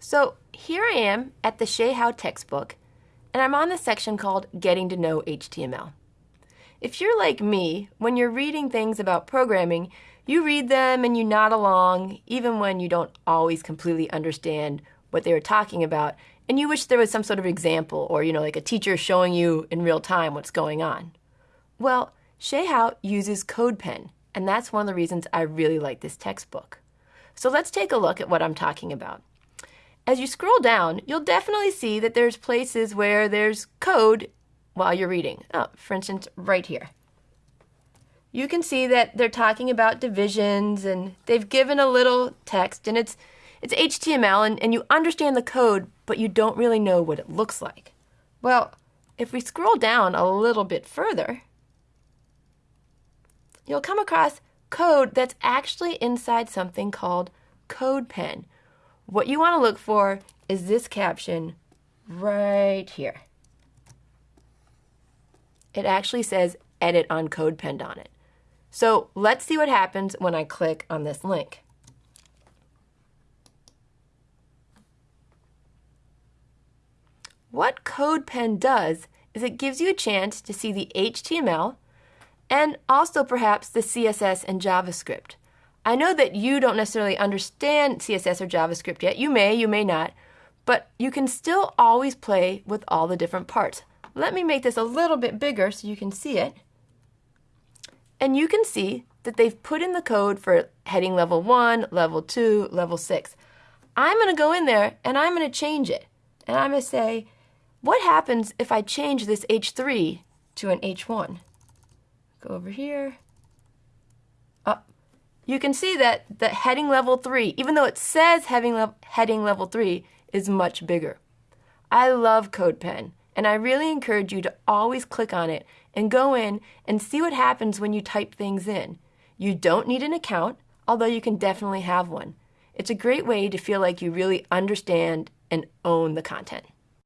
So here I am at the Shay Howe textbook, and I'm on the section called Getting to Know HTML. If you're like me, when you're reading things about programming, you read them and you nod along, even when you don't always completely understand what they were talking about, and you wish there was some sort of example or, you know, like a teacher showing you in real time what's going on. Well, Shay Howe uses CodePen, and that's one of the reasons I really like this textbook. So let's take a look at what I'm talking about. As you scroll down, you'll definitely see that there's places where there's code while you're reading. Oh, for instance, right here. You can see that they're talking about divisions and they've given a little text and it's it's HTML and, and you understand the code, but you don't really know what it looks like. Well, if we scroll down a little bit further, you'll come across code that's actually inside something called CodePen, what you want to look for is this caption right here. It actually says edit on CodePen on it. So let's see what happens when I click on this link. What CodePen does is it gives you a chance to see the HTML and also perhaps the CSS and JavaScript. I know that you don't necessarily understand CSS or JavaScript yet. You may, you may not, but you can still always play with all the different parts. Let me make this a little bit bigger so you can see it. And you can see that they've put in the code for heading level 1, level 2, level 6. I'm going to go in there and I'm going to change it. And I'm going to say, what happens if I change this H3 to an H1? Go over here you can see that the heading level 3, even though it says heading, le heading level 3, is much bigger. I love CodePen, and I really encourage you to always click on it and go in and see what happens when you type things in. You don't need an account, although you can definitely have one. It's a great way to feel like you really understand and own the content.